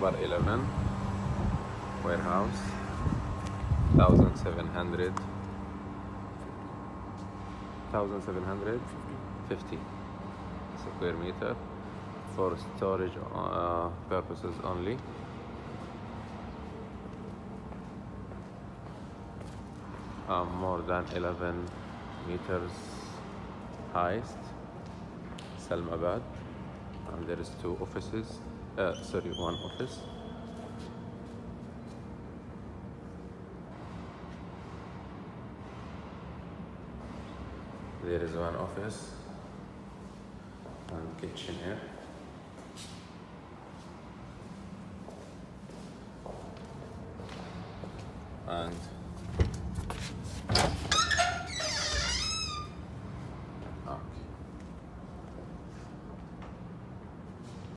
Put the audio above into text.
bar 11 warehouse. 1700 1750 square meter. For storage uh, purposes only. Uh, more than 11 meters highest. Salmabad and there is two offices uh, sorry one office. There is one office. And kitchen here. And